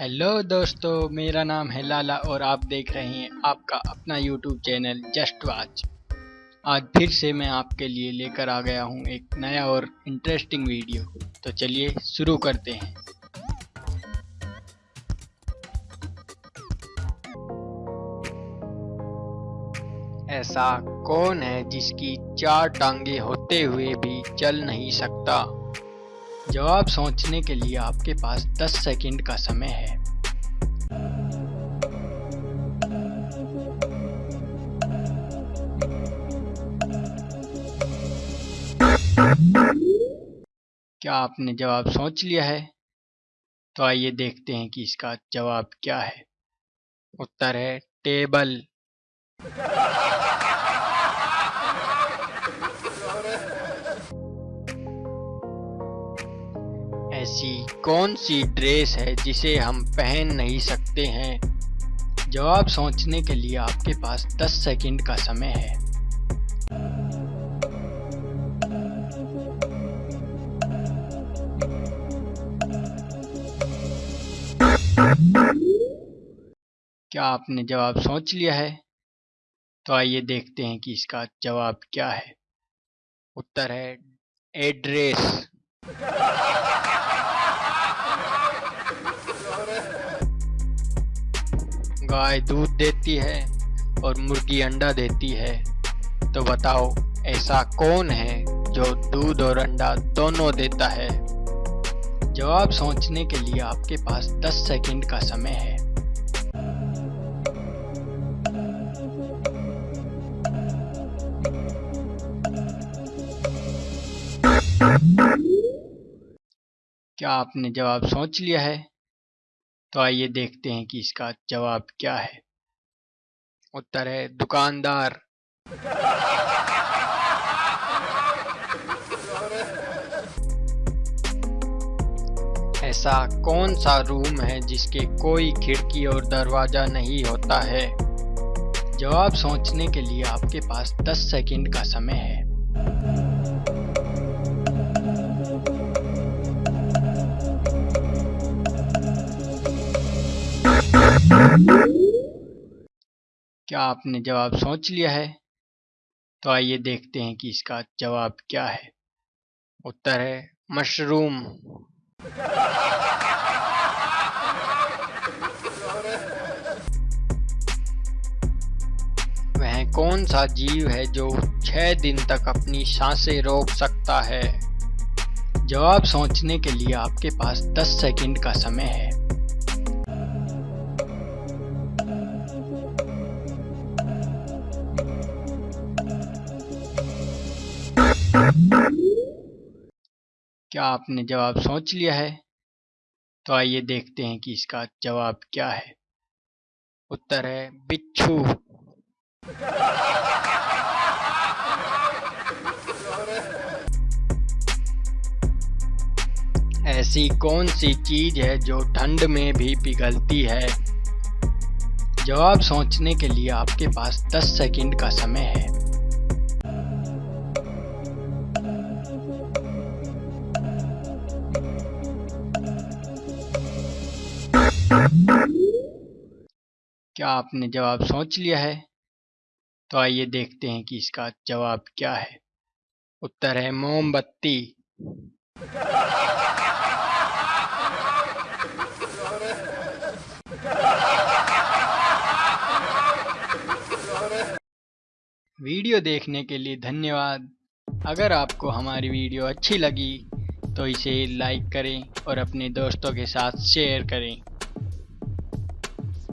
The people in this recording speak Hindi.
हेलो दोस्तों, मेरा नाम है लाला और आप देख रहे हैं आपका अपना यूट्यूब चैनल जस्ट वाच आज फिर से मैं आपके लिए लेकर आ गया हूँ एक नया और इंटरेस्टिंग वीडियो तो चलिए शुरू करते हैं। ऐसा कौन है जिसकी चार टांगे होते हुए भी चल नहीं सकता? जवाब सोचने के लिए आपके पास 10 सेकंड का समय है। क्या आपने जवाब सोच लिया है? तो आइए देखते हैं कि इसका जवाब क्या है। उत्तर है टेबल। ऐसी कौन सी ड्रेस है जिसे हम पहन नहीं सकते हैं? जवाब सोचने के लिए आपके पास 10 सेकंड का समय है। क्या आपने जवाब सोच लिया है? तो आइए देखते हैं कि इसका जवाब क्या है। उत्तर है, एड्रेस। गाय दूध देती है और मुर्गी अंडा देती है। तो बताओ, ऐसा कौन है जो दूध और अंडा दोनों देता है? जवाब सोचने के लिए आपके पास 10 सेकंड का समय है। क्या आपने जवाब सोच लिया है? तो आइए देखते हैं कि इसका जवाब क्या है। उत्तर है, दुकानदार। ऐसा कौन सा रूम है जिसके कोई खिड़की और दरवाज़ा नहीं होता है? जवाब सोचने के लिए आपके पास 10 सेकंड का समय है। क्या आपने जवाब सोच लिया है? तो आइए देखते हैं कि इसका जवाब क्या है। उत्तर है, मशरूम। वह कौन सा जीव है जो छह दिन तक अपनी साँसें रोक सकता है? जवाब सोचने के लिए आपके पास 10 सेकंड का समय है। क्या आपने जवाब सोच लिया है? तो आइए देखते हैं कि इसका जवाब क्या है। उत्तर है, बिच्छू। ऐसी कौन सी चीज़ है जो ठंड में भी पिघलती है? जवाब सोचने के लिए आपके पास 10 सेकंड का समय है। क्या आपने जवाब सोच लिया है? तो आइए देखते हैं कि इसका जवाब क्या है। उत्तर है मोमबत्ती। वीडियो देखने के लिए धन्यवाद। अगर आपको हमारी वीडियो अच्छी लगी तो इसे लाइक करें और अपने दोस्तों के साथ शेयर करें।